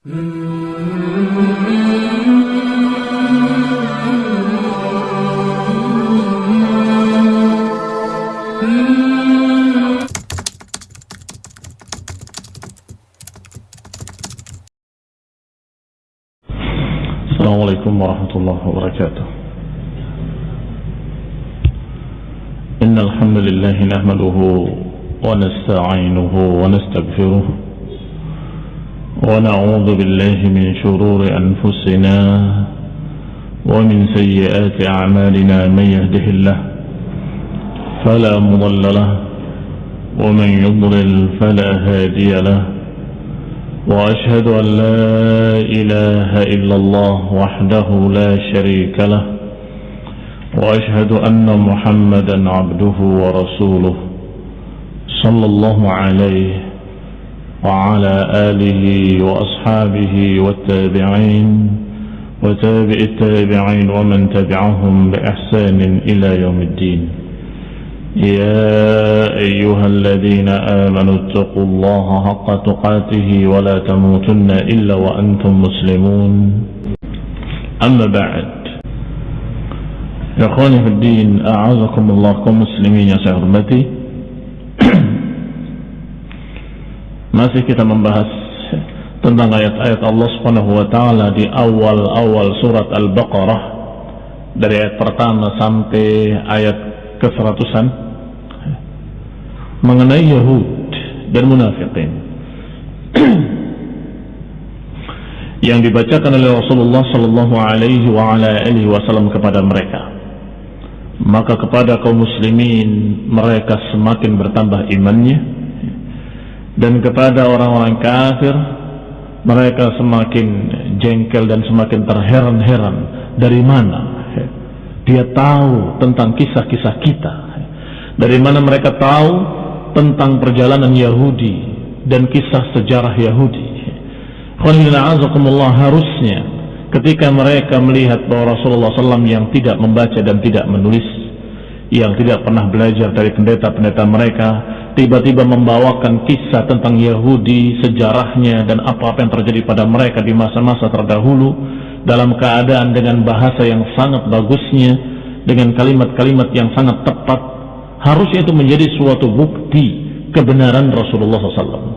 السلام عليكم ورحمة الله وبركاته. إن الحمد لله نحمده ونستعينه ونستغفره. ونعوذ بالله من شرور أنفسنا ومن سيئات أعمالنا من يهده الله فلا مضل له ومن يضلل فلا هادي له وأشهد أن لا إله إلا الله وحده لا شريك له وأشهد أن محمدا عبده ورسوله صلى الله عليه وعلى آله وأصحابه والتابعين وتابع التابعين ومن تبعهم بإحسان إلى يوم الدين. يا أيها الذين آمنوا اتقوا الله حق تقاته ولا تموتن إلا وأنتم مسلمون. أما بعد. يا أخواني في الدين أعزكم الله كمسلمين يا سهرمتي Masih kita membahas tentang ayat-ayat Allah Subhanahu wa taala di awal-awal surat Al-Baqarah dari ayat pertama sampai ayat ke-seratusan mengenai Yahud dan munafikin. Yang dibacakan oleh Rasulullah sallallahu alaihi wasallam kepada mereka. Maka kepada kaum muslimin mereka semakin bertambah imannya dan kepada orang-orang kafir mereka semakin jengkel dan semakin terheran-heran. Dari mana? Dia tahu tentang kisah-kisah kita. Dari mana mereka tahu tentang perjalanan Yahudi dan kisah sejarah Yahudi. Harusnya ketika mereka melihat bahwa Rasulullah SAW yang tidak membaca dan tidak menulis yang tidak pernah belajar dari pendeta-pendeta mereka tiba-tiba membawakan kisah tentang Yahudi sejarahnya dan apa-apa yang terjadi pada mereka di masa-masa terdahulu dalam keadaan dengan bahasa yang sangat bagusnya dengan kalimat-kalimat yang sangat tepat harusnya itu menjadi suatu bukti kebenaran Rasulullah SAW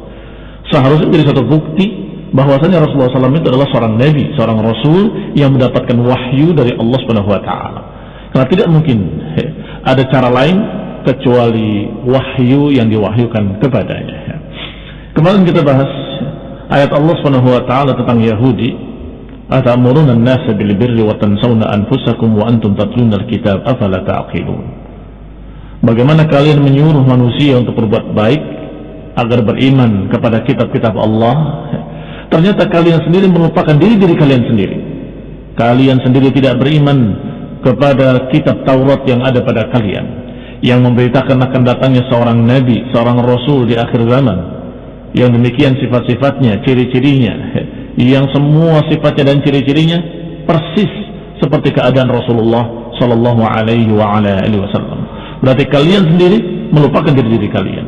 seharusnya menjadi suatu bukti bahwasanya Rasulullah SAW itu adalah seorang nabi, seorang rasul yang mendapatkan wahyu dari Allah taala. Karena tidak mungkin ada cara lain kecuali wahyu yang diwahyukan kepadanya. Kemarin kita bahas ayat Allah Subhanahu wa taala tentang Yahudi, "Atamuruna an-nasa bil birri wa tansawna anfusakum wa antum tatluna al-kitab afala ta'qilun." Bagaimana kalian menyuruh manusia untuk berbuat baik agar beriman kepada kitab-kitab Allah ternyata kalian sendiri melupakan diri diri kalian sendiri kalian sendiri tidak beriman kepada kitab Taurat yang ada pada kalian yang memberitakan akan datangnya seorang nabi, seorang rasul di akhir zaman. Yang demikian sifat-sifatnya, ciri-cirinya yang semua sifatnya dan ciri-cirinya persis seperti keadaan Rasulullah sallallahu alaihi wasallam. Berarti kalian sendiri melupakan diri diri kalian.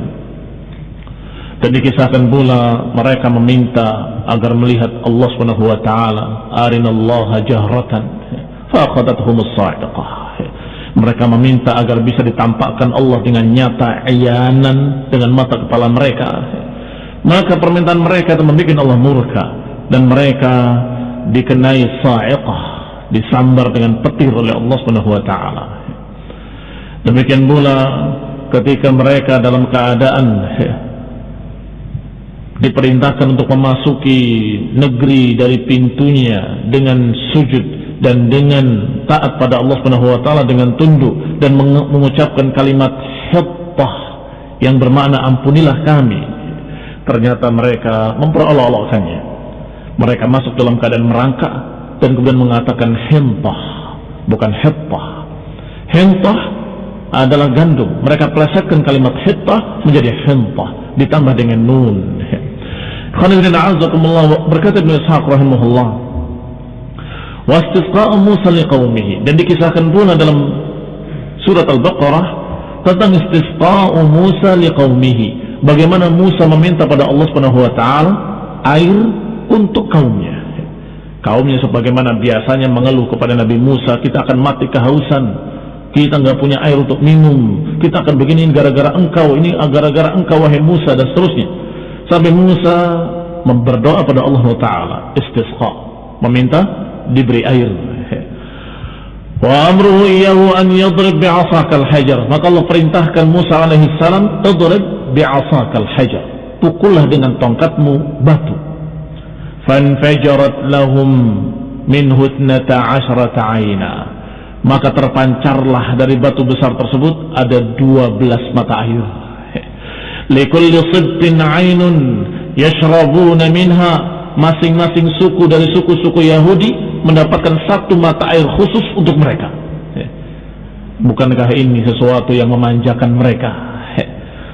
Dan dikisahkan pula mereka meminta agar melihat Allah Subhanahu wa taala arinallaha jahratan faqadathum as-sa'iqah mereka meminta agar bisa ditampakkan Allah dengan nyata ayanan dengan mata kepala mereka. Maka permintaan mereka itu membuat Allah murka. Dan mereka dikenai sa'iqah disambar dengan petir oleh Allah taala. Demikian pula ketika mereka dalam keadaan diperintahkan untuk memasuki negeri dari pintunya dengan sujud dan dengan taat pada Allah Subhanahu wa taala dengan tunduk dan mengucapkan kalimat hittah yang bermakna ampunilah kami ternyata mereka memperolok-olokkannya. Mereka masuk dalam keadaan merangkak dan kemudian mengatakan hentah bukan hittah hentah adalah gandum. Mereka plesetkan kalimat hittah menjadi hentah ditambah dengan nun berkata Ibn Ishaq rahimahullah Musa dan dikisahkan pula dalam surat Al-Baqarah tentang istisqa'u Musa liqaumihi. Bagaimana Musa meminta pada Allah Subhanahu wa taala air untuk kaumnya. Kaumnya sebagaimana biasanya mengeluh kepada Nabi Musa, kita akan mati kehausan, kita nggak punya air untuk minum, kita akan begini gara-gara engkau, ini gara-gara engkau wahai Musa dan seterusnya. Sampai Musa berdoa pada Allah Taala, istisqa, meminta diberi air. Wa amruhu iyahu an yadrib bi'asakal hajar. Maka Allah perintahkan Musa alaihi salam, "Tadrib bi'asakal hajar." Pukullah dengan tongkatmu batu fanfajarat lahum min hutnata asyrata aina maka terpancarlah dari batu besar tersebut ada 12 mata air likulli sibtin ainun yashrabuna minha masing-masing suku dari suku-suku Yahudi mendapatkan satu mata air khusus untuk mereka bukankah ini sesuatu yang memanjakan mereka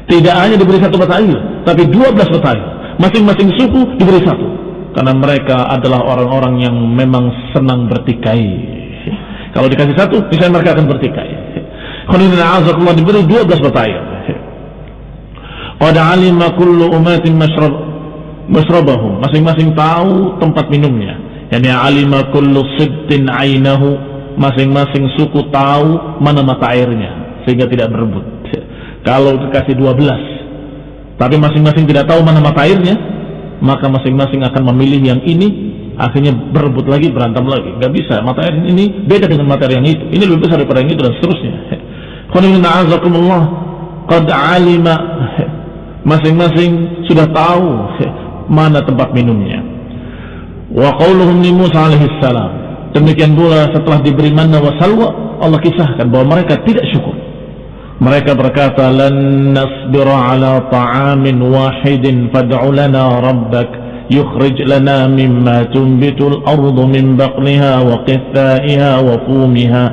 tidak hanya diberi satu mata air tapi 12 mata air masing-masing suku diberi satu karena mereka adalah orang-orang yang memang senang bertikai. Kalau dikasih satu, bisa mereka akan bertikai. Khonidina azakullah diberi 12 mata air. Qad alima kullu umatin mashrab mashrabahum. Masing-masing tahu tempat minumnya. Yani alima kullu sibtin ainahu. Masing-masing suku tahu mana mata airnya sehingga tidak berebut. Kalau dikasih 12 tapi masing-masing tidak tahu mana mata airnya, maka masing-masing akan memilih yang ini akhirnya berebut lagi berantem lagi nggak bisa materi ini beda dengan materi yang itu ini lebih besar daripada yang itu dan seterusnya qad alima masing-masing sudah tahu mana tempat minumnya wa qauluhum li Musa alaihi salam demikian pula setelah diberi manna wa salwa Allah kisahkan bahwa mereka tidak syukur mereka berkata, "Lan nasbira ala ta'amin wahidin fad'u lana rabbak yukhrij lana mimma tunbitul ardu min baqliha wa qithaiha wa fumiha."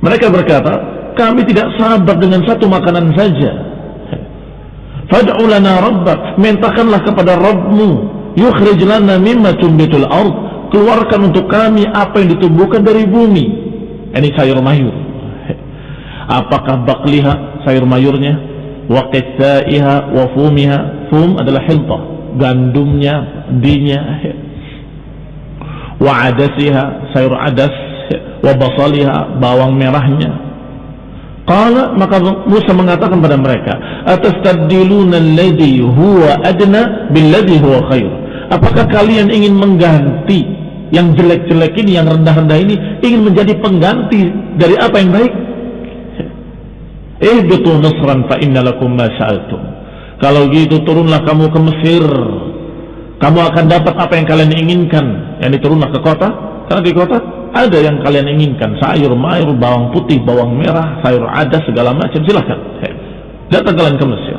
Mereka berkata, "Kami tidak sabar dengan satu makanan saja." Fad'u lana rabbak, mintakanlah kepada Rabbmu, yukhrij lana mimma tunbitul ard, keluarkan untuk kami apa yang ditumbuhkan dari bumi. Ini sayur mayur. Apakah bakliha sayur mayurnya? Wa qithaiha wa fumiha. Fum adalah hilta gandumnya dinya. Wa adasiha sayur adas. Wa basaliha bawang merahnya Qala maka Musa mengatakan pada mereka atastabdiluna alladhi huwa adna billadhi huwa khair apakah kalian ingin mengganti yang jelek-jelek ini yang rendah-rendah ini ingin menjadi pengganti dari apa yang baik ihbitu Misran fa inna lakum ma sa'altum. Kalau gitu turunlah kamu ke Mesir. Kamu akan dapat apa yang kalian inginkan. Yani turunlah ke kota. Karena di kota ada yang kalian inginkan. Sayur, mayur, bawang putih, bawang merah, sayur ada segala macam. Silahkan. Datang kalian ke Mesir.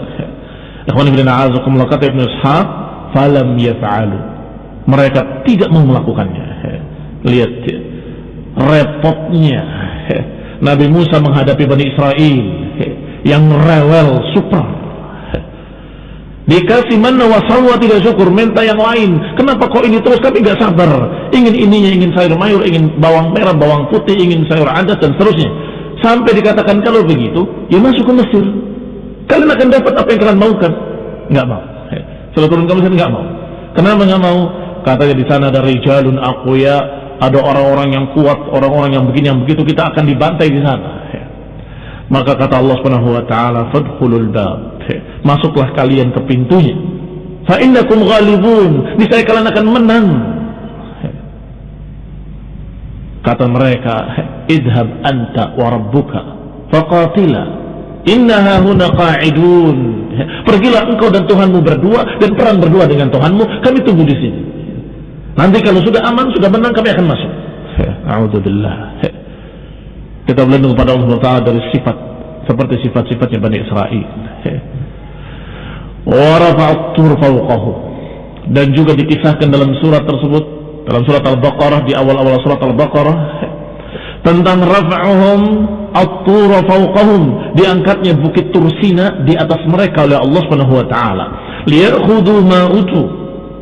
Ikhwan ibn a'azakumullah kata Ibn Ishaq. Falam yaf'alu. Mereka tidak mau melakukannya. Lihat repotnya Nabi Musa menghadapi Bani Israel yang rewel super dikasih mana wasalwa tidak syukur minta yang lain. Kenapa kok ini terus kami gak sabar? Ingin ininya ingin sayur mayur ingin bawang merah bawang putih ingin sayur adas dan seterusnya. Sampai dikatakan kalau begitu ya masuk ke Mesir kalian akan dapat apa yang kalian maukan. Nggak mau. Setelah turun ke Mesir nggak mau. Kenapa nggak mau? Katanya di sana ada rijalun akuya ada orang-orang yang kuat orang-orang yang begini yang begitu kita akan dibantai di sana maka kata Allah Subhanahu wa taala, "Fadkhulul bab." Masuklah kalian ke pintunya. Fa innakum ghalibun. Niscaya kalian akan menang. Kata mereka, "Idhab anta wa rabbuka faqatila. Innaha huna qa'idun." Pergilah engkau dan Tuhanmu berdua dan perang berdua dengan Tuhanmu. Kami tunggu di sini. Nanti kalau sudah aman, sudah menang, kami akan masuk. A'udzubillah. Kita berlindung kepada Allah Taala dari sifat seperti sifat-sifatnya Bani Israel. dan juga dikisahkan dalam surat tersebut dalam surat Al-Baqarah di awal-awal surat Al-Baqarah tentang raf'uhum at-tur fawqahum. Diangkatnya bukit Tursina di atas mereka oleh Allah Subhanahu wa taala.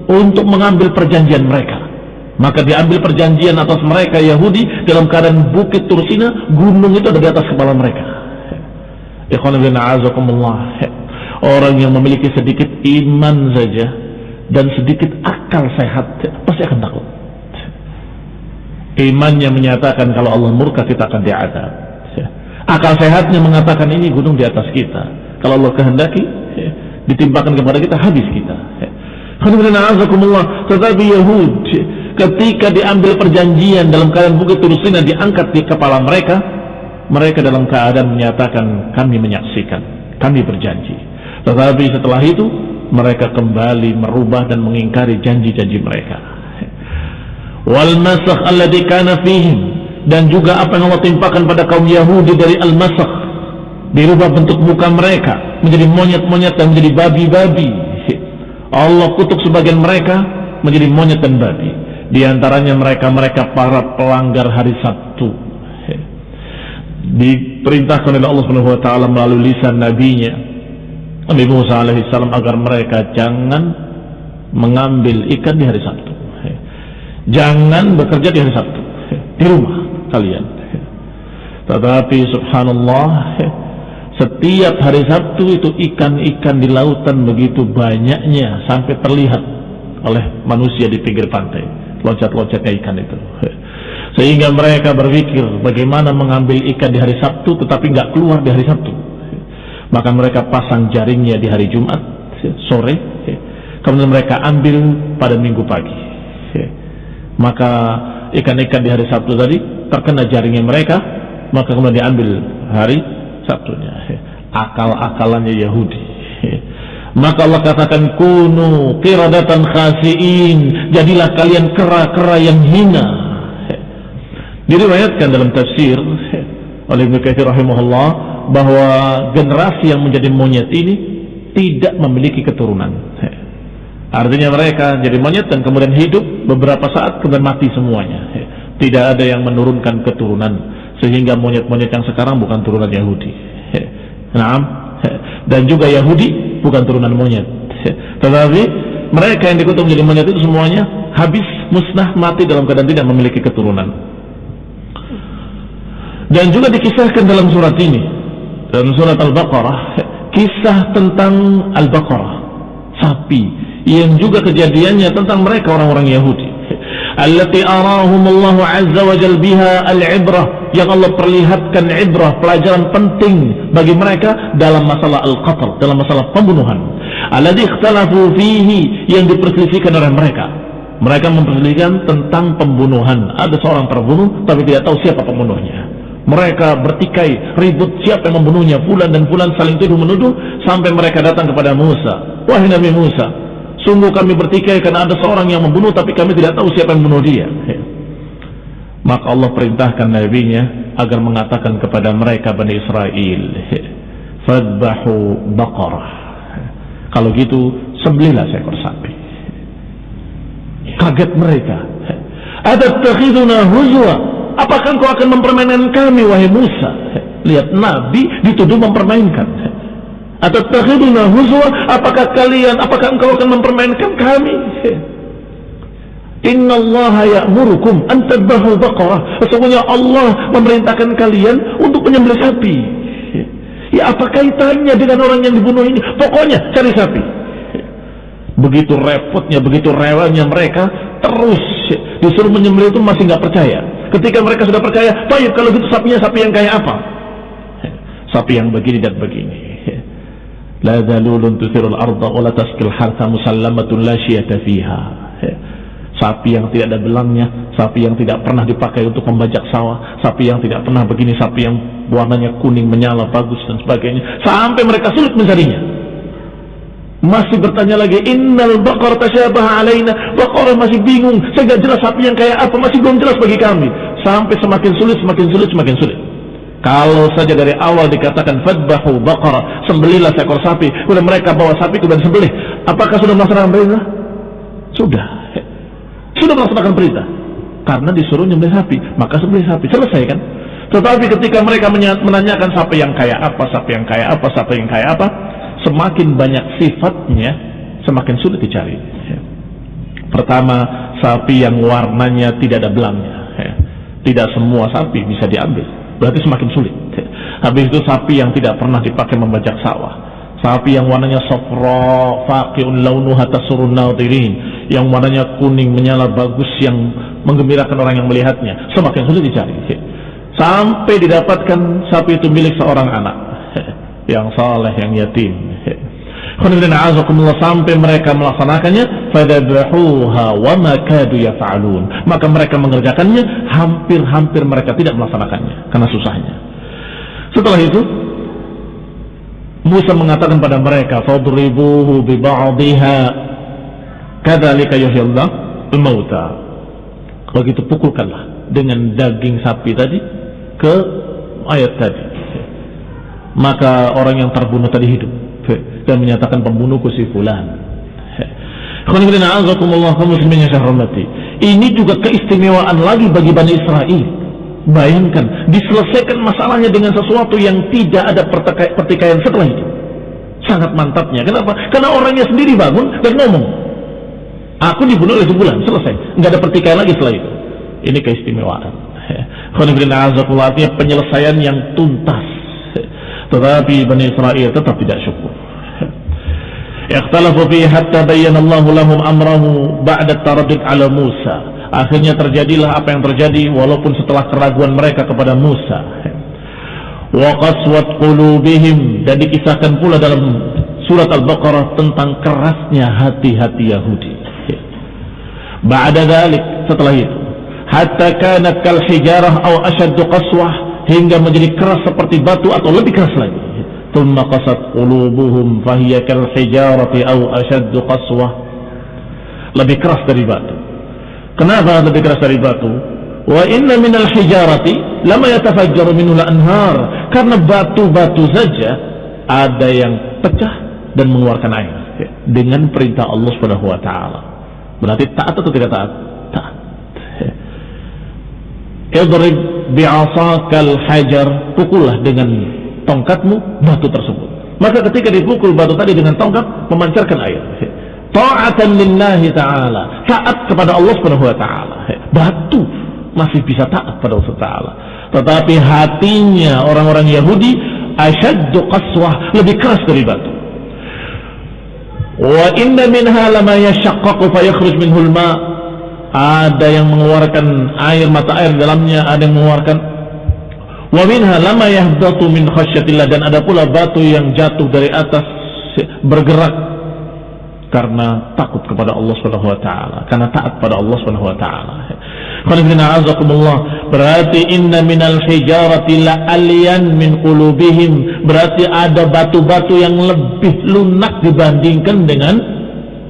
Untuk mengambil perjanjian mereka maka diambil perjanjian atas mereka Yahudi dalam keadaan bukit Tursina, gunung itu ada di atas kepala mereka. Orang yang memiliki sedikit iman saja, dan sedikit akal sehat pasti akan takut. Imannya menyatakan kalau Allah murka kita akan diadab. Akal sehatnya mengatakan ini gunung di atas kita. Kalau Allah kehendaki ditimpakan kepada kita habis kita. Tetapi Yahud ketika diambil perjanjian dalam keadaan bukit Turusina diangkat di kepala mereka, mereka dalam keadaan menyatakan kami menyaksikan, kami berjanji. Tetapi setelah itu mereka kembali merubah dan mengingkari janji-janji mereka. Wal masakh alladhi kana fihim dan juga apa yang Allah timpakan pada kaum Yahudi dari al-masakh dirubah bentuk muka mereka menjadi monyet-monyet dan menjadi babi-babi. Allah kutuk sebagian mereka menjadi monyet dan babi. Di antaranya mereka-mereka para pelanggar hari Sabtu. Diperintahkan oleh Allah Subhanahu wa taala melalui lisan nabinya Nabi Musa alaihissalam agar mereka jangan mengambil ikan di hari Sabtu. Jangan bekerja di hari Sabtu. Di rumah kalian. Tetapi subhanallah setiap hari Sabtu itu ikan-ikan di lautan begitu banyaknya sampai terlihat oleh manusia di pinggir pantai. Loncat-loncatnya ikan itu. Sehingga mereka berpikir bagaimana mengambil ikan di hari Sabtu tetapi nggak keluar di hari Sabtu. Maka mereka pasang jaringnya di hari Jumat sore. Kemudian mereka ambil pada minggu pagi. Maka ikan-ikan di hari Sabtu tadi terkena jaringnya mereka maka kemudian diambil hari Sabtunya. Akal-akalannya Yahudi maka Allah katakan kunu kiradatan khasiin jadilah kalian kera-kera yang hina diriwayatkan dalam tafsir oleh Ibnu Katsir rahimahullah bahwa generasi yang menjadi monyet ini tidak memiliki keturunan. Artinya mereka jadi monyet dan kemudian hidup beberapa saat kemudian mati semuanya. Tidak ada yang menurunkan keturunan sehingga monyet-monyet yang sekarang bukan turunan Yahudi. Nah, dan juga Yahudi bukan turunan monyet. Tetapi mereka yang dikutuk menjadi monyet itu semuanya habis musnah mati dalam keadaan tidak memiliki keturunan. Dan juga dikisahkan dalam surat ini dalam surat Al-Baqarah kisah tentang Al-Baqarah sapi yang juga kejadiannya tentang mereka orang-orang Yahudi allati arahum Allah azza wa jal biha al-ibrah. Yang Allah perlihatkan ibrah pelajaran penting bagi mereka dalam masalah al-qatl dalam masalah pembunuhan. Alladhi ikhtalafu fihi yang diperselisihkan oleh mereka. Mereka memperselisihkan tentang pembunuhan. Ada seorang terbunuh tapi tidak tahu siapa pembunuhnya. Mereka bertikai, ribut siapa yang membunuhnya, Fulan dan Fulan saling tuduh menuduh sampai mereka datang kepada Musa. Wahai Nabi Musa, sungguh kami bertikai karena ada seorang yang membunuh tapi kami tidak tahu siapa yang membunuh dia. Maka Allah perintahkan nabinya agar mengatakan kepada mereka Bani Israel, "Fadbahu baqarah." Kalau gitu, sembelihlah seekor sapi. Kaget mereka. Ada takhiduna huzwa apakah engkau akan mempermainkan kami wahai Musa lihat Nabi dituduh mempermainkan atau takhiduna huzwa apakah kalian apakah engkau akan mempermainkan kami? Inna Allah ya'murukum an tadbahu baqarah. Sesungguhnya Allah memerintahkan kalian untuk menyembelih sapi. Ya apa kaitannya dengan orang yang dibunuh ini? Pokoknya cari sapi. Begitu repotnya begitu rewelnya mereka terus disuruh menyembelih itu masih nggak percaya. Ketika mereka sudah percaya, baik kalau gitu sapinya sapi yang kayak apa? Sapi yang begini dan begini. La dalulun tuthirul arda wa la taskil harta musallamatun la syiyata fiha. Sapi yang tidak ada belangnya, sapi yang tidak pernah dipakai untuk membajak sawah, sapi yang tidak pernah begini, sapi yang warnanya kuning menyala bagus dan sebagainya. Sampai mereka sulit mencarinya. Masih bertanya lagi innal baqar tasyabaha alaina baqar masih bingung saya nggak jelas sapi yang kayak apa masih belum jelas bagi kami. Sampai semakin sulit semakin sulit semakin sulit kalau saja dari awal dikatakan fadbahu baqara sembelihlah seekor sapi. Kemudian mereka bawa sapi kemudian sembelih. Apakah sudah melaksanakan perintah? Sudah. Sudah melaksanakan perintah. Karena disuruh nyembelih sapi. Maka sembelih sapi. Selesai kan? Tetapi ketika mereka menanyakan sapi yang kayak apa sapi yang kayak apa sapi yang kayak apa semakin banyak sifatnya semakin sulit dicari. Pertama sapi yang warnanya tidak ada belangnya. Ya. tidak semua sapi bisa diambil berarti semakin sulit habis itu sapi yang tidak pernah dipakai membajak sawah Sapi yang warnanya sofra, faqiun launuha tasurun nadirin. Yang warnanya kuning menyala bagus yang menggembirakan orang yang melihatnya. Semakin sulit dicari. Sampai didapatkan sapi itu milik seorang anak. Yang saleh, yang yatim. Sampai mereka melaksanakannya kadu maka mereka mengerjakannya hampir-hampir mereka tidak melaksanakannya karena susahnya setelah itu Musa mengatakan pada mereka, "Fadribuhu bi ba'dihha kadzalika yuhyillah al-mauta." Begitu pukulkanlah dengan daging sapi tadi ke ayat tadi. Maka orang yang terbunuh tadi hidup dan menyatakan pembunuhku si fulan. Ini juga keistimewaan lagi bagi Bani Israel. Bayangkan, diselesaikan masalahnya dengan sesuatu yang tidak ada pertikaian setelah itu. Sangat mantapnya. Kenapa? Karena orangnya sendiri bangun dan ngomong. Aku dibunuh oleh sebulan, selesai. Nggak ada pertikaian lagi setelah itu. Ini keistimewaan. Artinya penyelesaian yang tuntas. Tetapi Bani Israel tetap tidak syukur. Ikhtalafu fi hatta bayyana Allah lahum amrahu ba'da taraddud ala Musa. Akhirnya terjadilah apa yang terjadi walaupun setelah keraguan mereka kepada Musa. Wa qaswat qulubihim dan dikisahkan pula dalam surat Al-Baqarah tentang kerasnya hati-hati Yahudi. Ba'da dalik setelah itu hatta kanat kal hijarah atau ashaddu qaswah hingga menjadi keras seperti batu atau lebih keras lagi. Tumma qasat qulubuhum fahiya kal hijarati aw ashaddu qaswah. Lebih keras dari batu. Kenapa lebih keras dari batu? Wa inna minal hijarati lama yatafajjaru minhu anhar. Karena batu-batu saja ada yang pecah dan mengeluarkan air dengan perintah Allah Subhanahu wa taala. Berarti taat atau tidak taat? Taat. Idrib bi'asakal hajar, pukullah dengan tongkatmu batu tersebut. Maka ketika dipukul batu tadi dengan tongkat memancarkan air. Ta'atan lillahi ta'ala taat kepada Allah subhanahu wa ta'ala batu masih bisa taat pada Allah ta'ala tetapi hatinya orang-orang Yahudi asyaddu qaswah lebih keras dari batu wa inna minha lama yashaqqaqu fayakhruj minhul ma ada yang mengeluarkan air mata air dalamnya ada yang mengeluarkan wa minha lama yahdatu min khasyatillah dan ada pula batu yang jatuh dari atas bergerak karena takut kepada Allah Subhanahu wa taala, karena taat pada Allah Subhanahu wa taala. Berarti inna minal hijarati la aliyan min qulubihim. Berarti ada batu-batu yang lebih lunak dibandingkan dengan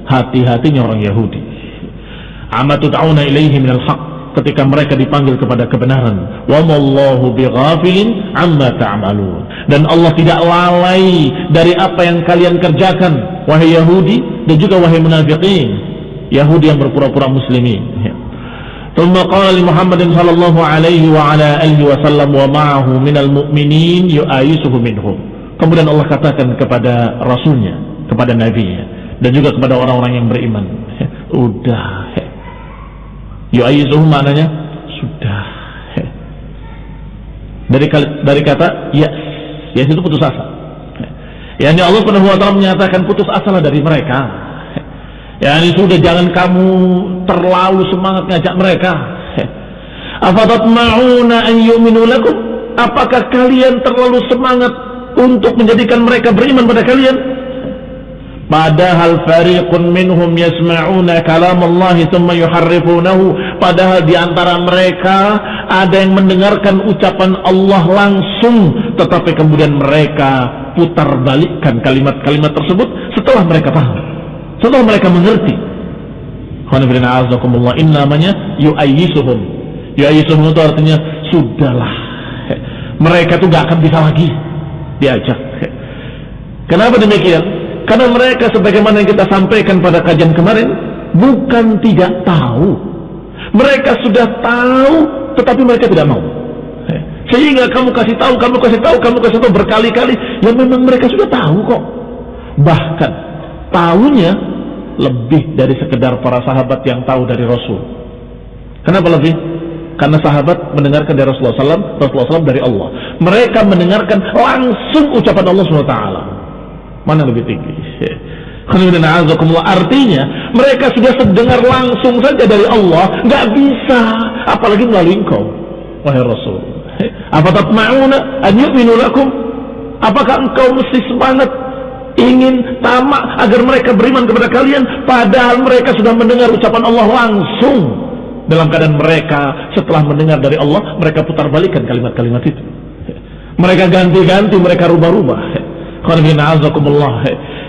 hati-hatinya orang Yahudi Amatu ta'una ilaihi minal haq ketika mereka dipanggil kepada kebenaran. Wa mallahu bighafilin amma ta'malun. Dan Allah tidak lalai dari apa yang kalian kerjakan wahai Yahudi dan juga wahai munafiqin Yahudi yang berpura-pura muslimin ثم قال لمحمد صلى الله عليه وعلى آله وسلم ومعه من المؤمنين يؤايسه منهم kemudian Allah katakan kepada rasulnya kepada nabinya dan juga kepada orang-orang yang beriman udah yu'ayisuhu maknanya sudah dari dari kata ya yes itu putus asa Yani Allah Subhanahu wa taala menyatakan putus asa dari mereka. Yani sudah jangan kamu terlalu semangat ngajak mereka. Afatatma'una an yu'minu lakum? Apakah kalian terlalu semangat untuk menjadikan mereka beriman pada kalian? Padahal fariqun minhum yasma'una kalam Allah thumma yuharrifunahu. Padahal di antara mereka ada yang mendengarkan ucapan Allah langsung tetapi kemudian mereka putar balikkan kalimat-kalimat tersebut setelah mereka paham setelah mereka mengerti. Ini namanya yu'ayyisuhum. Yu'ayyisuhum itu artinya sudahlah. Mereka tuh gak akan bisa lagi diajak. Kenapa demikian karena mereka sebagaimana yang kita sampaikan pada kajian kemarin bukan tidak tahu mereka sudah tahu tetapi mereka tidak mau sehingga kamu kasih tahu, kamu kasih tahu, kamu kasih tahu berkali-kali. Ya memang mereka sudah tahu kok. Bahkan tahunya lebih dari sekedar para sahabat yang tahu dari Rasul. Kenapa lebih? Karena sahabat mendengarkan dari Rasulullah SAW, Rasulullah SAW dari Allah. Mereka mendengarkan langsung ucapan Allah SWT. Mana lebih tinggi? Artinya mereka sudah sedengar langsung saja dari Allah, nggak bisa, apalagi melalui engkau, wahai Rasul. Apa tatma'una? Apakah engkau mesti semangat ingin tamak agar mereka beriman kepada kalian padahal mereka sudah mendengar ucapan Allah langsung dalam keadaan mereka setelah mendengar dari Allah mereka putar balikan kalimat-kalimat itu mereka ganti-ganti mereka rubah-rubah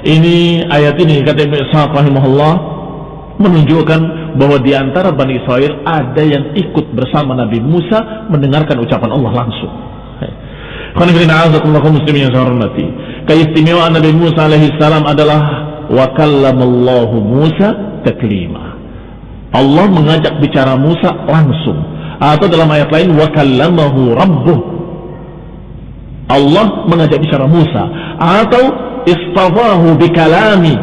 ini ayat ini kata Ibn Ishaq menunjukkan bahwa di antara Bani Israel ada yang ikut bersama Nabi Musa mendengarkan ucapan Allah langsung. Keistimewaan Nabi Musa alaihi salam adalah wa kallamallahu Musa taklima. Allah mengajak bicara Musa langsung. Atau dalam ayat lain wa kallamahu rabbuh. Allah mengajak bicara Musa. Atau istafahu bikalami.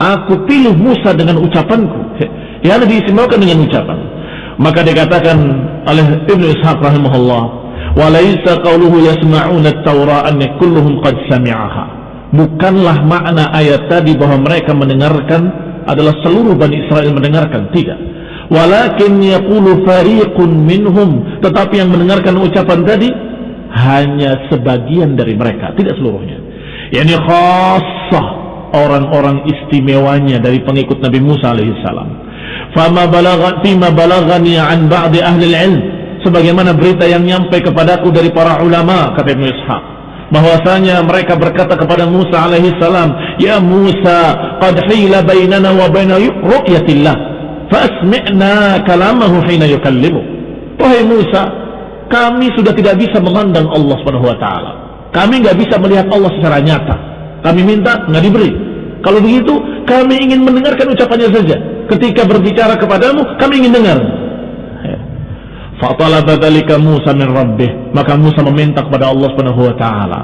Aku pilih Musa dengan ucapanku. Ya diistimewakan dengan ucapan. Maka dikatakan oleh Ibnu Ishaq rahimahullah walaysa qawluhu yasma'una at-taura kulluhum qad sami'aha. Bukanlah makna ayat tadi bahwa mereka mendengarkan adalah seluruh Bani Israel mendengarkan. Tidak. Walakin yaqulu fariqun minhum. Tetapi yang mendengarkan ucapan tadi hanya sebagian dari mereka tidak seluruhnya. Yakni khassah orang-orang istimewanya dari pengikut Nabi Musa alaihissalam. Fama balagha fima balagani an ba'di ahli ilm sebagaimana berita yang nyampe kepadaku dari para ulama kata Ibnu Ishaq. Bahwasanya mereka berkata kepada Musa alaihi salam ya Musa qad hila bainana wa baina ru'yatillah. Fasmi'na kalamahu hina yukallimu. Wahai Musa kami sudah tidak bisa memandang Allah Subhanahu wa taala kami nggak bisa melihat Allah secara nyata. Kami minta nggak diberi. Kalau begitu, kami ingin mendengarkan ucapannya saja. Ketika berbicara kepadamu, kami ingin dengar. Ya. Fatalaba dzalika Musa min rabbih. Maka Musa meminta kepada Allah Subhanahu wa taala.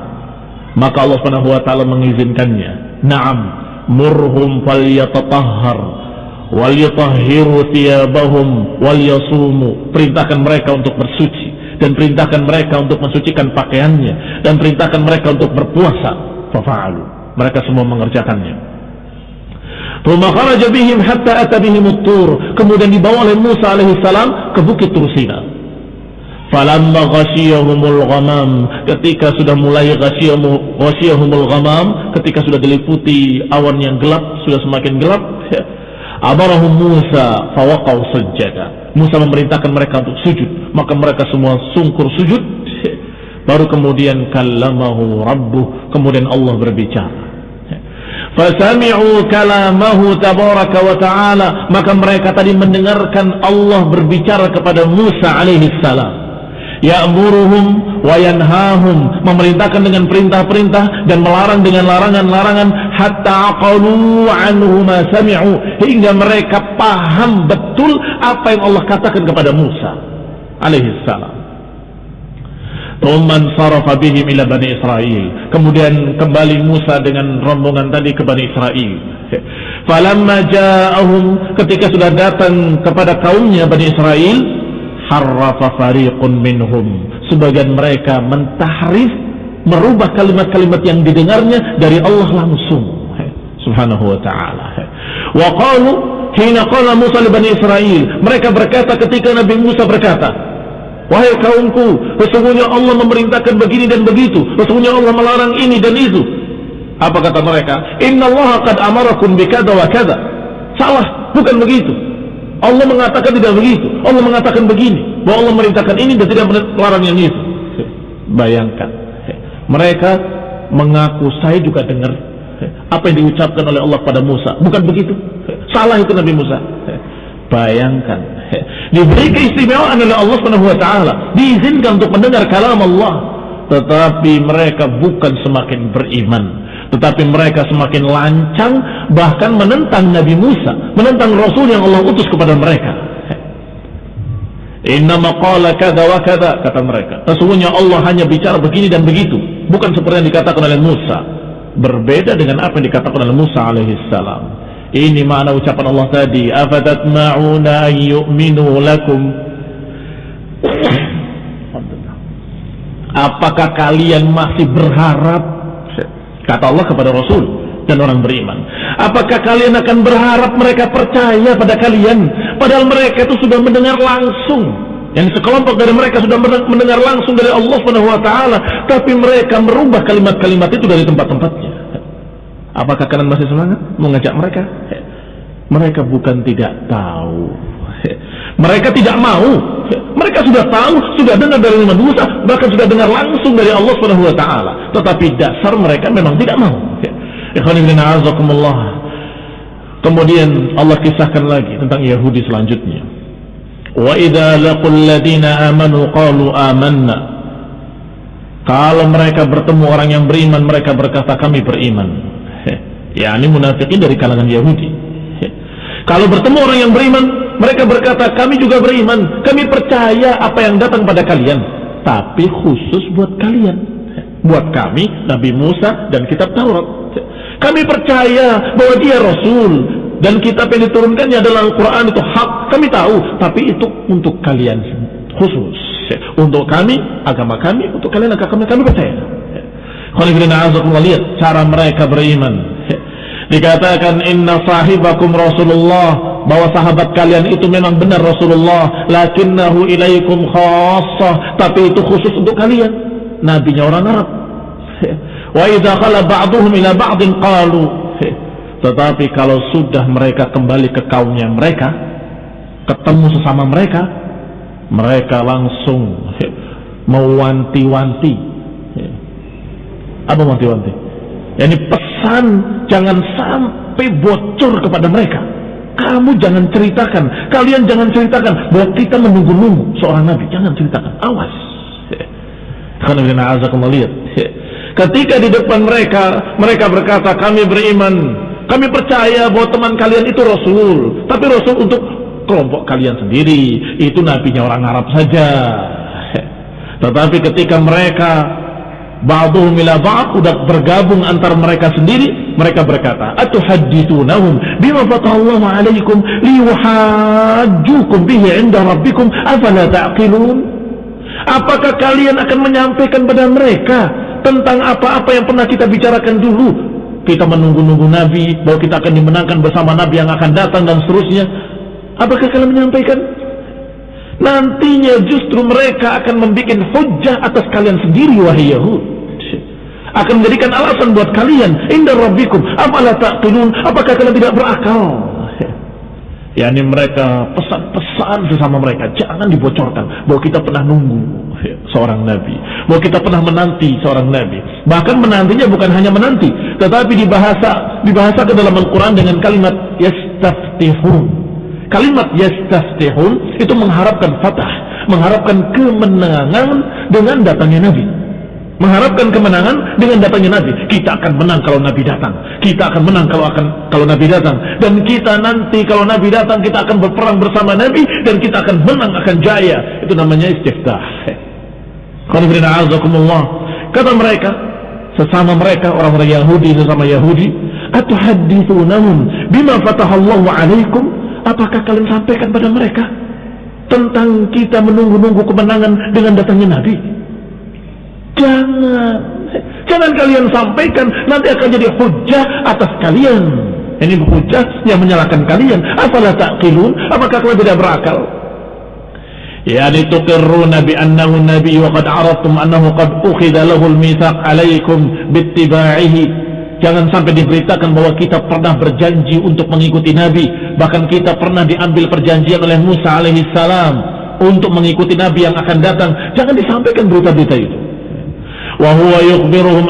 Maka Allah Subhanahu wa taala mengizinkannya. Naam, murhum falyatatahhar wal yutahhiru thiyabahum wal yasumu. Perintahkan mereka untuk bersuci dan perintahkan mereka untuk mensucikan pakaiannya. Dan perintahkan mereka untuk berpuasa. Fafa'alu. Mereka semua mengerjakannya. Kemudian dibawa oleh Musa alaihissalam ke bukit Tursina. Falamma ghashiyahumul ghamam. Ketika sudah mulai ghashiyahumul ghamam ketika sudah diliputi awan yang gelap sudah semakin gelap amarahum Musa fawaqaw Musa memerintahkan mereka untuk sujud. Maka mereka semua sungkur sujud. Baru kemudian kallamahu rabbuh. Kemudian Allah berbicara. Fasami'u kalamahu tabaraka wa ta'ala. Maka mereka tadi mendengarkan Allah berbicara kepada Musa alaihi salam ya'muruhum wa yanhahum. Memerintahkan dengan perintah-perintah dan melarang dengan larangan-larangan. Hatta aqalu anhu ma sami'u. Hingga mereka paham betul apa yang Allah katakan kepada Musa alaihi salam. Tuman sarafa bihim ila Bani Israel. Kemudian kembali Musa dengan rombongan tadi ke Bani Israel. Falamma ja'ahum. Ketika sudah datang kepada kaumnya Bani Israel, harrafa fariqun minhum. Sebagian mereka mentahrif merubah kalimat-kalimat yang didengarnya dari Allah langsung. Subhanahu wa ta'ala. Wa qalu hina qala Musa li Bani Israel mereka berkata ketika Nabi Musa berkata wahai kaumku sesungguhnya Allah memerintahkan begini dan begitu sesungguhnya Allah melarang ini dan itu. Apa kata mereka? Inna Allah qad amarakum bikada wa kada salah bukan begitu Allah mengatakan tidak begitu. Allah mengatakan begini. Bahwa Allah merintahkan ini dan tidak melarang yang itu. Bayangkan. Mereka mengaku saya juga dengar apa yang diucapkan oleh Allah pada Musa. Bukan begitu. Salah itu Nabi Musa. Bayangkan. Diberi keistimewaan oleh Allah taala, diizinkan untuk mendengar kalam Allah, tetapi mereka bukan semakin beriman tetapi mereka semakin lancang bahkan menentang Nabi Musa menentang Rasul yang Allah utus kepada mereka. Inna maqala kada wa kada kata mereka. Sesungguhnya Allah hanya bicara begini dan begitu bukan seperti yang dikatakan oleh Musa. Berbeda dengan apa yang dikatakan oleh Musa alaihissalam ini makna ucapan Allah tadi afatatma'una yu'minu lakum? Apakah kalian masih berharap Kata Allah kepada Rasul dan orang beriman. Apakah kalian akan berharap mereka percaya pada kalian? Padahal mereka itu sudah mendengar langsung. Yang sekelompok dari mereka sudah mendengar langsung dari Allah Subhanahu wa taala, tapi mereka merubah kalimat-kalimat itu dari tempat-tempatnya. Apakah kalian masih semangat mengajak mereka? Mereka bukan tidak tahu. Mereka tidak mau. Mereka sudah tahu, sudah dengar dari Nabi Musa, bahkan sudah dengar langsung dari Allah Subhanahu wa taala. Tetapi dasar mereka memang tidak mau. Kemudian Allah kisahkan lagi tentang Yahudi selanjutnya. Wa idza laqul ladina amanu qalu amanna. Kalau mereka bertemu orang yang beriman, mereka berkata kami beriman. Ya, ini munafikin dari kalangan Yahudi. Kalau bertemu orang yang beriman, mereka berkata, kami juga beriman, kami percaya apa yang datang pada kalian. Tapi khusus buat kalian. Buat kami, Nabi Musa dan kitab Taurat. Kami percaya bahwa dia Rasul. Dan kitab yang diturunkannya adalah Al-Quran itu hak. Kami tahu. Tapi itu untuk kalian khusus. Untuk kami, agama kami, untuk kalian agama kami, kami percaya. Lihat cara mereka beriman. Dikatakan inna sahibakum Rasulullah bahwa sahabat kalian itu memang benar Rasulullah, lakinnahu ilaikum khassah, tapi itu khusus untuk kalian. Nabinya orang Arab. Wa idza khala ba'duhum ila ba'din qalu. Tetapi kalau sudah mereka kembali ke kaumnya mereka, ketemu sesama mereka, mereka langsung mewanti-wanti. Apa wanti-wanti? Yani pesan jangan sampai bocor kepada mereka. Kamu jangan ceritakan, kalian jangan ceritakan bahwa kita menunggu-nunggu seorang nabi. Jangan ceritakan, awas. Karena lihat. Ketika di depan mereka, mereka berkata, kami beriman, kami percaya bahwa teman kalian itu Rasul. Tapi Rasul untuk kelompok kalian sendiri, itu nabinya orang Arab saja. Tetapi ketika mereka ba'dhum ila ba'd udah bergabung antar mereka sendiri mereka berkata atuhaddithunahum bima fatahallahu alaikum liyuhajjukum bihi 'inda rabbikum afala ta'qilun? Apakah kalian akan menyampaikan pada mereka tentang apa-apa yang pernah kita bicarakan dulu? Kita menunggu-nunggu nabi bahwa kita akan dimenangkan bersama nabi yang akan datang dan seterusnya. Apakah kalian menyampaikan Nantinya justru mereka akan membuat hujah atas kalian sendiri wahai Yahud. Akan menjadikan alasan buat kalian. Indah Rabbikum. Apalah taqilun. Apakah kalian tidak berakal? Ya ini mereka pesan-pesan sesama mereka. Jangan dibocorkan. Bahwa kita pernah nunggu seorang Nabi. Bahwa kita pernah menanti seorang Nabi. Bahkan menantinya bukan hanya menanti. Tetapi dibahasa, dibahasa ke dalam Al-Quran dengan kalimat yastaftihun Kalimat yastaftihun itu mengharapkan fatah, mengharapkan kemenangan dengan datangnya Nabi. Mengharapkan kemenangan dengan datangnya Nabi. Kita akan menang kalau Nabi datang. Kita akan menang kalau akan kalau Nabi datang. Dan kita nanti kalau Nabi datang kita akan berperang bersama Nabi dan kita akan menang akan jaya. Itu namanya istiftah. Kata mereka, sesama mereka orang-orang Yahudi sesama Yahudi, atuhaddithunahum bima fatahallahu alaikum Apakah kalian sampaikan pada mereka tentang kita menunggu-nunggu kemenangan dengan datangnya Nabi? Jangan. Jangan kalian sampaikan, nanti akan jadi hujah atas kalian. Ini hujah yang menyalahkan kalian. Apalah ta'qilun? Apakah kalian tidak berakal? Bi annahu nabi wa qad araftum annahu qad ukhidha lahu al-mitsaq alaykum bittiba'ihi Jangan sampai diberitakan bahwa kita pernah berjanji untuk mengikuti Nabi. Bahkan kita pernah diambil perjanjian oleh Musa alaihissalam untuk mengikuti Nabi yang akan datang. Jangan disampaikan berita-berita itu. Wa huwa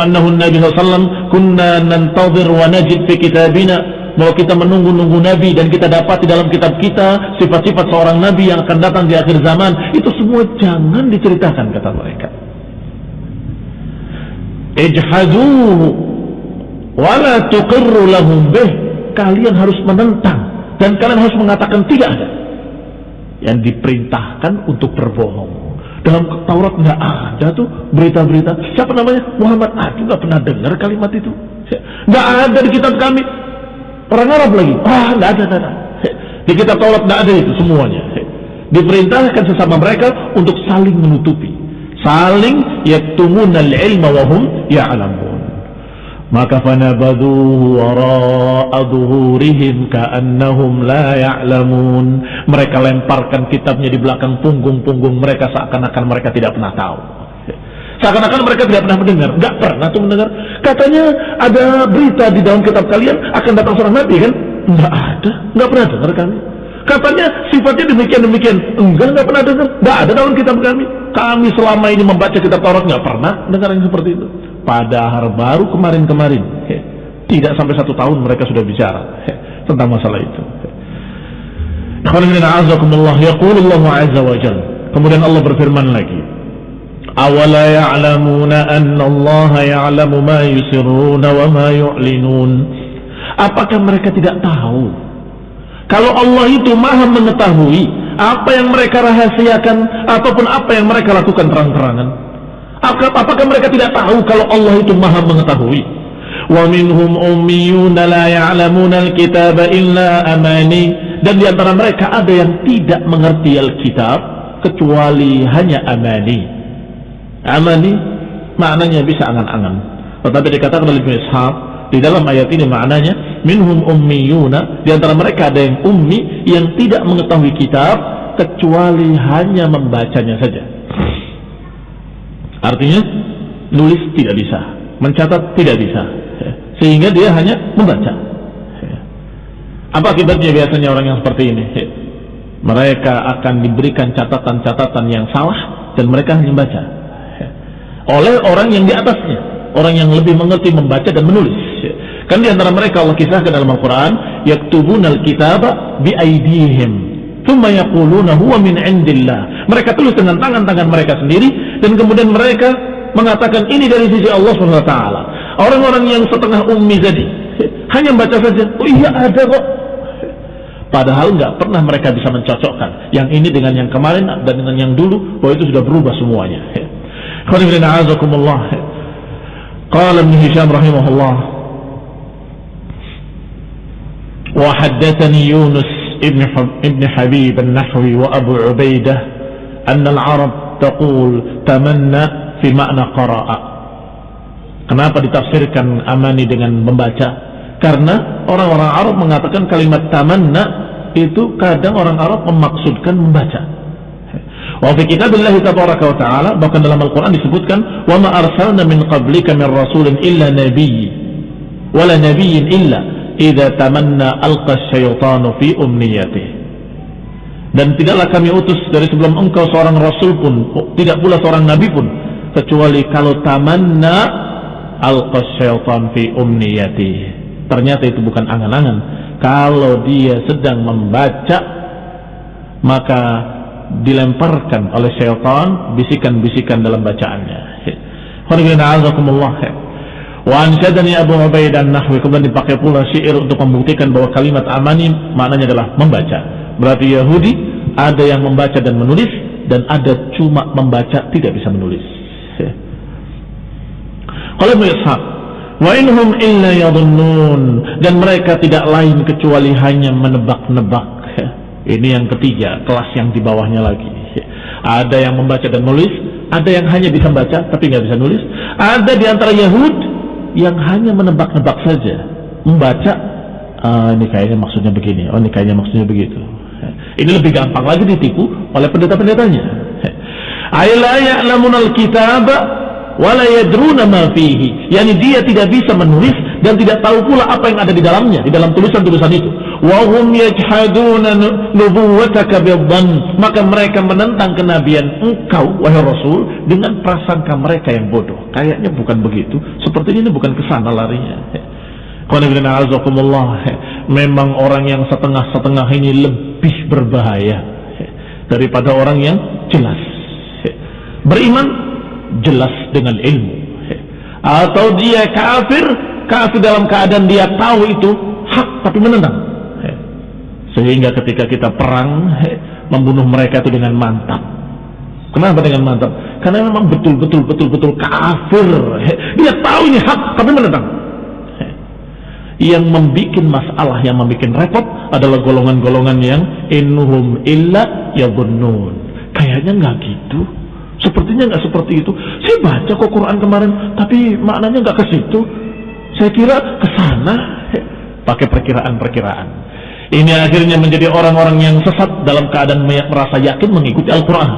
annahu Nabi sallallahu kunna nantazir wa najid fi kitabina bahwa kita menunggu-nunggu Nabi dan kita dapat di dalam kitab kita sifat-sifat seorang Nabi yang akan datang di akhir zaman itu semua jangan diceritakan kata mereka ijhaduhu wala tuqirru lahum bih. Kalian harus menentang dan kalian harus mengatakan tidak ada. Yang diperintahkan untuk berbohong. Dalam Taurat nggak ada tuh berita-berita. Siapa namanya? Muhammad. Ah juga pernah dengar kalimat itu. Nggak ada di kitab kami. Orang Arab lagi. Ah nggak ada, nggak ada. Di kitab Taurat nggak ada itu semuanya. Diperintahkan sesama mereka untuk saling menutupi. Saling yaktumunal ilma wahum ya'lamun maka fanabaduhu wara'a dhuhurihim ka'annahum la ya'lamun. Mereka lemparkan kitabnya di belakang punggung-punggung mereka seakan-akan mereka tidak pernah tahu. Seakan-akan mereka tidak pernah mendengar. Nggak pernah tuh mendengar. Katanya ada berita di dalam kitab kalian akan datang seorang nabi kan? Nggak ada. Nggak pernah dengar kami. Katanya sifatnya demikian demikian enggak nggak pernah dengar. Nggak ada dalam kitab kami. Kami selama ini membaca kitab Taurat nggak pernah dengar yang seperti itu Padahal baru kemarin-kemarin, tidak sampai satu tahun mereka sudah bicara tentang masalah itu. Kemudian Allah berfirman lagi? Apakah mereka tidak tahu kalau Allah itu Maha mengetahui apa yang mereka rahasiakan ataupun apa yang mereka lakukan terang-terangan? Apakah mereka tidak tahu kalau Allah itu maha mengetahui? Ummiyuna la ya'lamuna al-kitaba illa amani. Dan di antara mereka ada yang tidak mengerti Alkitab kecuali hanya amani. Amani maknanya bisa angan-angan. Tetapi dikatakan oleh Ibn Ishaq di dalam ayat ini maknanya minhum ummiyuna di antara mereka ada yang ummi yang tidak mengetahui kitab kecuali hanya membacanya saja. Artinya nulis tidak bisa, mencatat tidak bisa, sehingga dia hanya membaca. Apa akibatnya biasanya orang yang seperti ini? Mereka akan diberikan catatan-catatan yang salah dan mereka hanya membaca. Oleh orang yang di atasnya, orang yang lebih mengerti membaca dan menulis. Kan di antara mereka Allah kisahkan dalam Al-Quran, yaktubunal kitaba bi aidihim Huwa min indillah. Mereka tulis dengan tangan-tangan mereka sendiri dan kemudian mereka mengatakan ini dari sisi Allah SWT. Orang-orang yang setengah ummi tadi hanya baca saja, oh iya ada kok. Padahal nggak pernah mereka bisa mencocokkan yang ini dengan yang kemarin dan dengan yang dulu, bahwa itu sudah berubah semuanya. Qala Ibn Hisham rahimahullah wa haddathani Yunus ابن ابن حبيب النحوي وأبو عبيدة أن العرب تقول تمنى في معنى قراء Kenapa ditafsirkan amani dengan membaca? Karena orang-orang Arab mengatakan kalimat tamanna itu kadang orang Arab memaksudkan membaca. Wa fi kitabillah tabaraka wa ta'ala bahkan dalam Al-Qur'an disebutkan wa ma arsalna min qablika min rasulin illa nabiyyi wala nabiyyin illa idza tamanna alqa syaitanu fi umniyati. Dan tidaklah kami utus dari sebelum engkau seorang rasul pun tidak pula seorang nabi pun kecuali kalau tamanna alqa syaitan fi umniyati. Ternyata itu bukan angan-angan. Kalau dia sedang membaca maka dilemparkan oleh syaitan bisikan-bisikan dalam bacaannya. Wa ansyadani Abu Ubaidah nahwi kemudian dipakai pula syair untuk membuktikan bahwa kalimat amani maknanya adalah membaca. Berarti Yahudi ada yang membaca dan menulis dan ada cuma membaca tidak bisa menulis. Kalau Ishaq wa inhum illa yadhunnun dan mereka tidak lain kecuali hanya menebak-nebak. Ini yang ketiga, kelas yang di bawahnya lagi. Ada yang membaca dan menulis, ada yang hanya bisa membaca tapi nggak bisa nulis. Ada di antara Yahudi yang hanya menebak-nebak saja, membaca ah, ini kayaknya maksudnya begini, oh ini kayaknya maksudnya begitu. Ini lebih gampang lagi ditipu oleh pendeta-pendetanya. Ayla ya'lamun al-kitab wala yadruna ma fihi. Yani dia tidak bisa menulis dan tidak tahu pula apa yang ada di dalamnya, di dalam tulisan-tulisan itu. Wa hum yajhaduna nubuwwataka bidhann. Maka mereka menentang kenabian engkau wahai Rasul dengan prasangka mereka yang bodoh. Kayaknya bukan begitu. Seperti ini bukan ke sana larinya. Memang orang yang setengah-setengah ini lebih berbahaya daripada orang yang jelas. Beriman jelas dengan ilmu. Atau dia kafir, kafir dalam keadaan dia tahu itu hak tapi menentang. Sehingga ketika kita perang membunuh mereka itu dengan mantap. Kenapa dengan mantap? Karena memang betul-betul betul-betul kafir. Dia tahu ini hak tapi menentang. Yang membuat masalah, yang membuat repot adalah golongan-golongan yang inhum illa yabunnun. Kayaknya nggak gitu. Sepertinya nggak seperti itu. Saya baca kok Quran kemarin, tapi maknanya nggak ke situ. Saya kira ke sana pakai perkiraan-perkiraan. Ini akhirnya menjadi orang-orang yang sesat dalam keadaan merasa yakin mengikuti Al-Quran.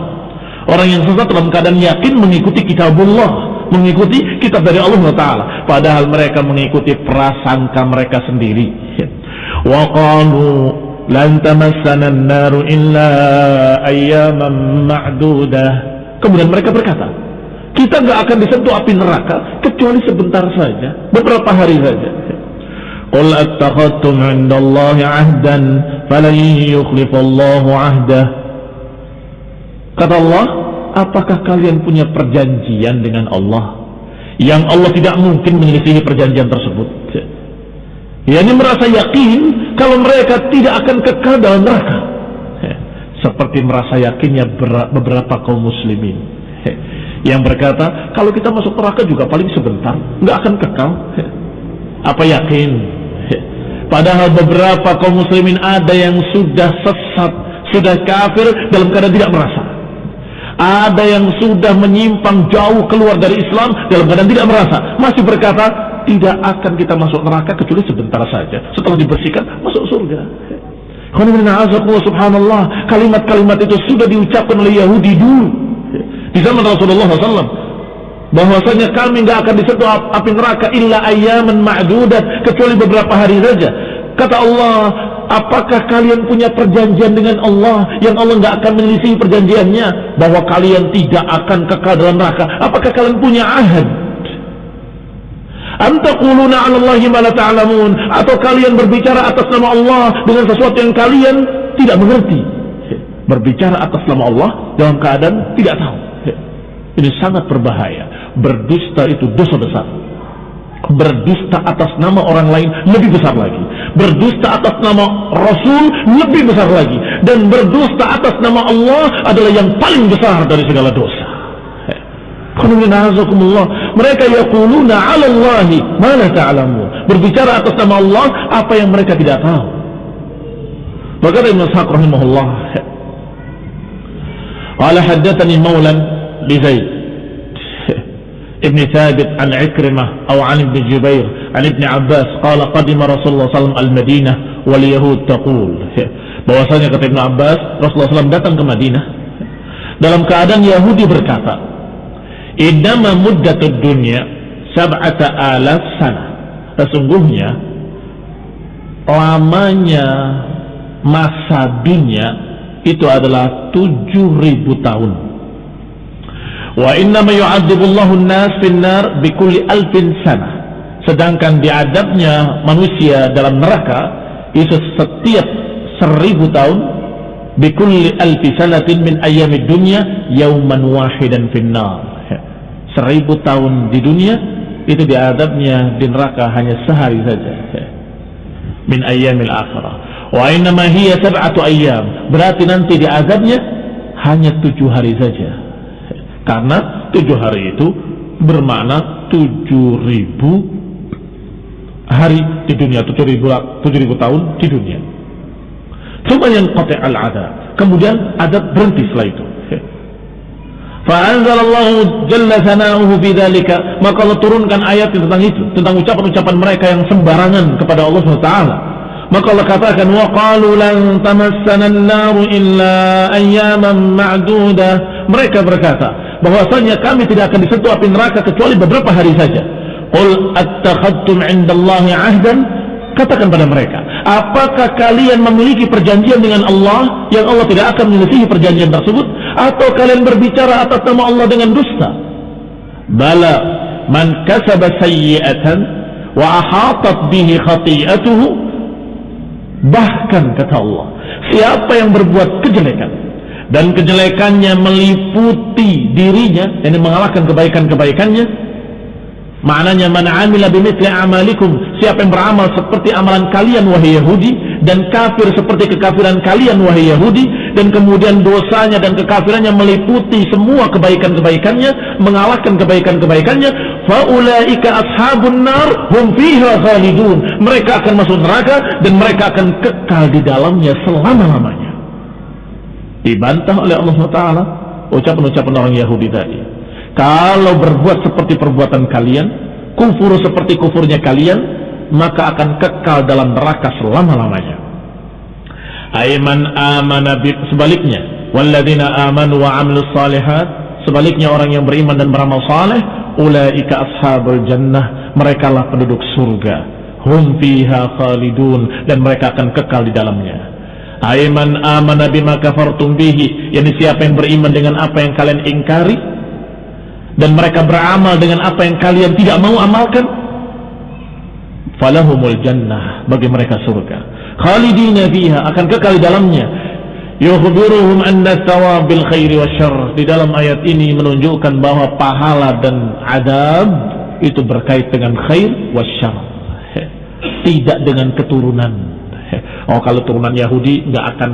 Orang yang sesat dalam keadaan yakin mengikuti kitabullah, mengikuti kitab dari Allah Taala. Padahal mereka mengikuti prasangka mereka sendiri. Qalu lan tamassana an-naru illa ayyaman ma'dudah. Kemudian mereka berkata, kita nggak akan disentuh api neraka kecuali sebentar saja, beberapa hari saja. Qul attakhadtum 'inda Allah 'ahdan falan yukhlifallahu 'ahdah. Kata Allah, apakah kalian punya perjanjian dengan Allah yang Allah tidak mungkin menyelisihi perjanjian tersebut? Ya, ini merasa yakin kalau mereka tidak akan kekal dalam neraka. Seperti merasa yakinnya beberapa kaum muslimin yang berkata kalau kita masuk neraka juga paling sebentar, nggak akan kekal. Apa yakin Padahal beberapa kaum muslimin ada yang sudah sesat, sudah kafir dalam keadaan tidak merasa. Ada yang sudah menyimpang jauh keluar dari Islam dalam keadaan tidak merasa. Masih berkata, tidak akan kita masuk neraka kecuali sebentar saja. Setelah dibersihkan, masuk surga. Subhanallah, kalimat-kalimat itu sudah diucapkan oleh Yahudi dulu. Di zaman Rasulullah SAW bahwasanya kami nggak akan disentuh api neraka illa ayaman ma'dudat kecuali beberapa hari saja. Kata Allah apakah kalian punya perjanjian dengan Allah yang Allah nggak akan menyelisih perjanjiannya? Bahwa kalian tidak akan kekal dalam neraka. Apakah kalian punya ahad? Antaquluna 'ala Allahi ma la ta'lamun? Atau kalian berbicara atas nama Allah dengan sesuatu yang kalian tidak mengerti? Berbicara atas nama Allah dalam keadaan tidak tahu. Ini sangat berbahaya berdusta itu dosa besar. Berdusta atas nama orang lain lebih besar lagi. Berdusta atas nama Rasul lebih besar lagi. Dan berdusta atas nama Allah adalah yang paling besar dari segala dosa. Mereka yaquluna 'ala Allahi ma la ta'lamun. Berbicara atas nama Allah apa yang mereka tidak tahu. Berkata Ibnu Ishaq rahimahullah qala haddatsani maulan li Zaid ابن ثابت عن عكرمة أو عن ابن جبير عن ابن عباس قال قدم رسول الله صلى الله عليه وسلم المدينة واليهود تقول bahwasanya kata Ibn Abbas Rasulullah SAW datang ke Madinah dalam keadaan Yahudi berkata idama muddatud dunya sab'ata alaf sana sesungguhnya lamanya masa dunia itu adalah 7000 tahun Wa inna ma yu'adzibullahu an-nas fin-nar bikulli alfin sana. Sedangkan diadabnya manusia dalam neraka itu setiap seribu tahun bikulli alfi sanatin min ayyamid dunya yauman wahidan fin-nar. Seribu tahun di dunia itu diadabnya di neraka hanya sehari saja. Min ayyamil akhirah. Wa inna ma hiya sab'atu ayyam. Berarti nanti diadabnya hanya tujuh hari saja karena tujuh hari itu bermakna tujuh ribu hari di dunia, tujuh ribu, tujuh ribu tahun di dunia. Cuma yang kote al ada. Kemudian adat berhenti setelah itu. Fa'anzalallahu jalla sana'uhu bidzalika maka Allah turunkan ayat tentang itu tentang ucapan-ucapan mereka yang sembarangan kepada Allah SWT maka Allah katakan wa qalu lan tamassana an-nar illa ayyaman ma'dudah mereka berkata bahwasanya kami tidak akan disentuh api neraka kecuali beberapa hari saja. Qul attakhadtum 'indallahi 'ahdan? Katakan pada mereka, apakah kalian memiliki perjanjian dengan Allah yang Allah tidak akan menyelesaikan perjanjian tersebut atau kalian berbicara atas nama Allah dengan dusta? Bala man kasaba sayyi'atan wa ahatat bihi khati'atuhu bahkan kata Allah siapa yang berbuat kejelekan dan kejelekannya meliputi dirinya yang mengalahkan kebaikan-kebaikannya maknanya man amila bimithli amalikum siapa yang beramal seperti amalan kalian wahai Yahudi dan kafir seperti kekafiran kalian wahai Yahudi dan kemudian dosanya dan kekafirannya meliputi semua kebaikan-kebaikannya mengalahkan kebaikan-kebaikannya faulaika ashabun nar hum fiha mereka akan masuk neraka dan mereka akan kekal di dalamnya selama-lamanya. Dibantah oleh Allah SWT ucapan-ucapan orang Yahudi tadi. Kalau berbuat seperti perbuatan kalian kufur seperti kufurnya kalian, maka akan kekal dalam neraka selama-lamanya. Aiman amana sebaliknya, walladzina amanu wa amilus salihat, sebaliknya orang yang beriman dan beramal saleh, ulaika ashabul jannah, merekalah penduduk surga. Hum fiha khalidun. Dan mereka akan kekal di dalamnya. Aiman amana bima kafartum bihi, yakni siapa yang beriman dengan apa yang kalian ingkari? Dan mereka beramal dengan apa yang kalian tidak mau amalkan, falahumul jannah. Bagi mereka surga khalidina fiha akan kekal di dalamnya. Yukhbiruhum anna thawabil khairi wasyarr di dalam ayat ini menunjukkan bahwa pahala dan adab itu berkait dengan khair wasyarr tidak dengan keturunan. Oh kalau turunan Yahudi nggak akan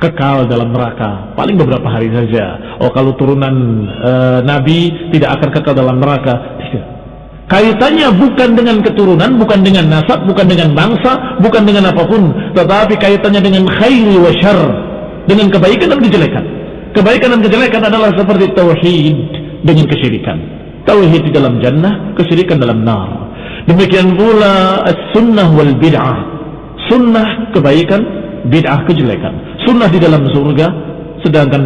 kekal dalam neraka. Paling beberapa hari saja. Oh kalau turunan e, Nabi tidak akan kekal dalam neraka Kaitannya bukan dengan keturunan, bukan dengan nasab, bukan dengan bangsa, bukan dengan apa pun, tetapi kaitannya dengan khairi wa syar, dengan kebaikan dan kejelekan. Kebaikan dan kejelekan adalah seperti tauhid dengan kesyirikan. Tauhid di dalam jannah, kesyirikan dalam nar. Demikian pula sunnah wal bid'ah. Sunnah kebaikan, bid'ah kejelekan. Sunnah di dalam surga, sedangkan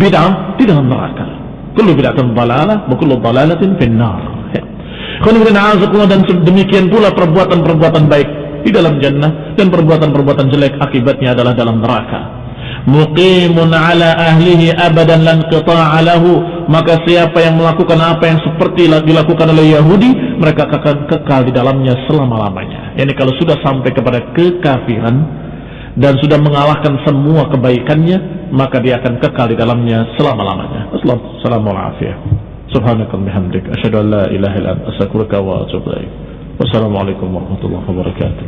bid'ah di dalam neraka. Kullu bid'atin dalalah, wa kullu dalalatin finnar dan demikian pula perbuatan-perbuatan baik di dalam jannah dan perbuatan-perbuatan jelek akibatnya adalah dalam neraka. Muqimun ala ahlihi abadan lan qita'a maka siapa yang melakukan apa yang seperti dilakukan oleh Yahudi mereka akan kekal di dalamnya selama-lamanya. Ini kalau sudah sampai kepada kekafiran dan sudah mengalahkan semua kebaikannya maka dia akan kekal di dalamnya selama-lamanya. Assalamualaikum أشهد أن لا إله إلا أنت أستغفرك وأتوب إليك والسلام عليكم ورحمة الله وبركاته